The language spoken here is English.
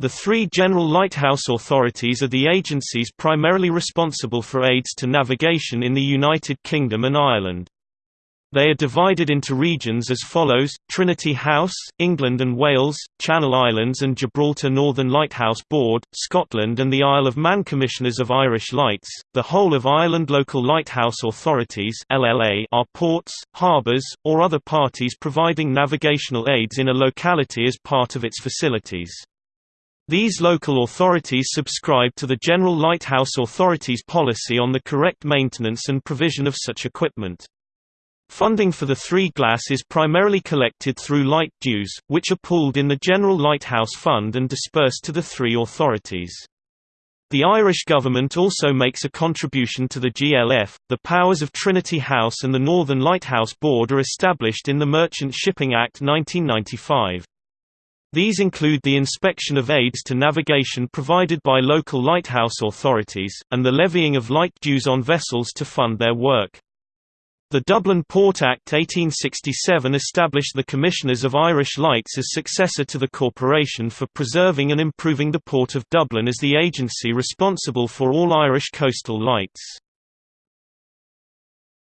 The three general lighthouse authorities are the agencies primarily responsible for aids to navigation in the United Kingdom and Ireland. They are divided into regions as follows, Trinity House, England and Wales, Channel Islands and Gibraltar Northern Lighthouse Board, Scotland and the Isle of Man Commissioners of Irish Lights, the whole of Ireland Local Lighthouse Authorities are ports, harbours, or other parties providing navigational aids in a locality as part of its facilities. These local authorities subscribe to the General Lighthouse Authority's policy on the correct maintenance and provision of such equipment. Funding for the three GLAs is primarily collected through light dues, which are pooled in the General Lighthouse Fund and dispersed to the three authorities. The Irish government also makes a contribution to the GLF. The powers of Trinity House and the Northern Lighthouse Board are established in the Merchant Shipping Act 1995. These include the inspection of aids to navigation provided by local lighthouse authorities, and the levying of light dues on vessels to fund their work. The Dublin Port Act 1867 established the Commissioners of Irish Lights as successor to the Corporation for preserving and improving the Port of Dublin as the agency responsible for all Irish coastal lights.